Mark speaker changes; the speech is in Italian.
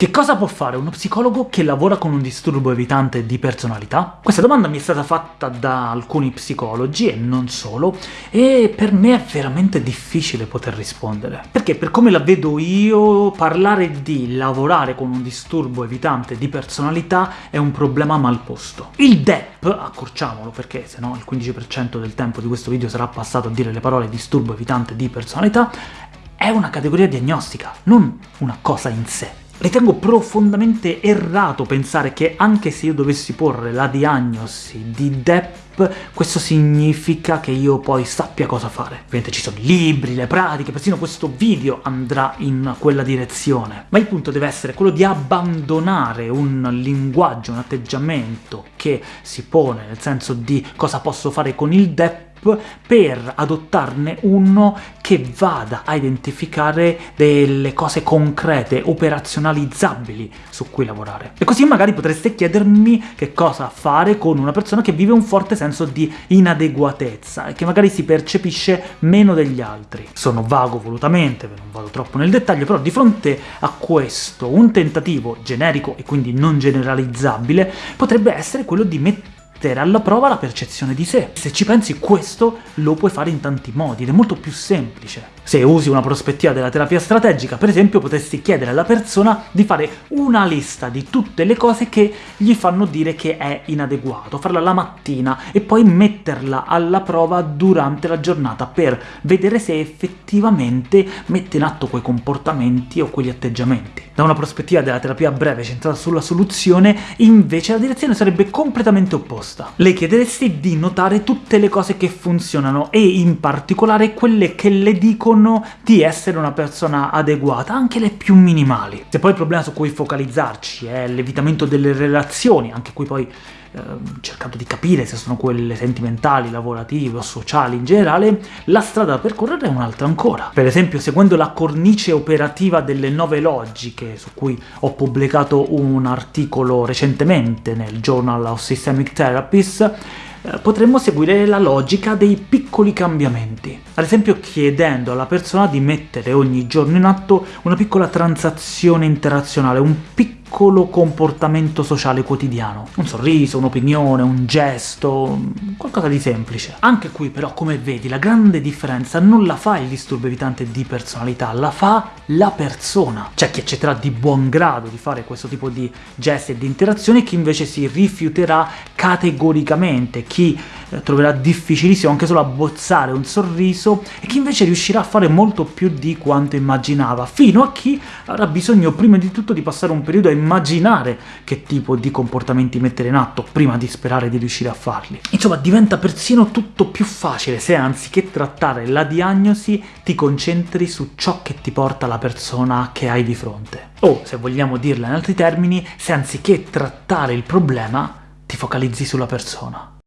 Speaker 1: Che cosa può fare uno psicologo che lavora con un disturbo evitante di personalità? Questa domanda mi è stata fatta da alcuni psicologi, e non solo, e per me è veramente difficile poter rispondere. Perché, per come la vedo io, parlare di lavorare con un disturbo evitante di personalità è un problema mal posto. Il DEP, accorciamolo perché sennò il 15% del tempo di questo video sarà passato a dire le parole disturbo evitante di personalità, è una categoria diagnostica, non una cosa in sé. Ritengo profondamente errato pensare che anche se io dovessi porre la diagnosi di DEP, questo significa che io poi sappia cosa fare. Ovviamente ci sono libri, le pratiche, persino questo video andrà in quella direzione. Ma il punto deve essere quello di abbandonare un linguaggio, un atteggiamento che si pone nel senso di cosa posso fare con il DEP per adottarne uno che vada a identificare delle cose concrete, operazionalizzabili su cui lavorare. E così magari potreste chiedermi che cosa fare con una persona che vive un forte senso di inadeguatezza e che magari si percepisce meno degli altri. Sono vago volutamente, non vado troppo nel dettaglio, però di fronte a questo un tentativo generico e quindi non generalizzabile potrebbe essere quello di mettere mettere alla prova la percezione di sé. Se ci pensi questo lo puoi fare in tanti modi, ed è molto più semplice. Se usi una prospettiva della terapia strategica, per esempio, potresti chiedere alla persona di fare una lista di tutte le cose che gli fanno dire che è inadeguato, farla la mattina e poi metterla alla prova durante la giornata per vedere se effettivamente mette in atto quei comportamenti o quegli atteggiamenti. Da una prospettiva della terapia breve centrata sulla soluzione, invece la direzione sarebbe completamente opposta. Le chiederesti di notare tutte le cose che funzionano e in particolare quelle che le dicono dicono di essere una persona adeguata, anche le più minimali. Se poi il problema su cui focalizzarci è l'evitamento delle relazioni, anche qui poi eh, cercando di capire se sono quelle sentimentali, lavorative o sociali in generale, la strada da percorrere è un'altra ancora. Per esempio, seguendo la cornice operativa delle nove logiche, su cui ho pubblicato un articolo recentemente nel Journal of Systemic Therapies, potremmo seguire la logica dei piccoli cambiamenti. Ad esempio chiedendo alla persona di mettere ogni giorno in atto una piccola transazione interazionale, un piccolo piccolo comportamento sociale quotidiano. Un sorriso, un'opinione, un gesto, qualcosa di semplice. Anche qui però, come vedi, la grande differenza non la fa il disturbo evitante di personalità, la fa la persona. C'è chi accetterà di buon grado di fare questo tipo di gesti e di interazioni, chi invece si rifiuterà categoricamente, chi troverà difficilissimo anche solo abbozzare un sorriso, e chi invece riuscirà a fare molto più di quanto immaginava, fino a chi avrà bisogno prima di tutto di passare un periodo a immaginare che tipo di comportamenti mettere in atto prima di sperare di riuscire a farli. Insomma, diventa persino tutto più facile se anziché trattare la diagnosi ti concentri su ciò che ti porta la persona che hai di fronte. O, se vogliamo dirla in altri termini, se anziché trattare il problema ti focalizzi sulla persona.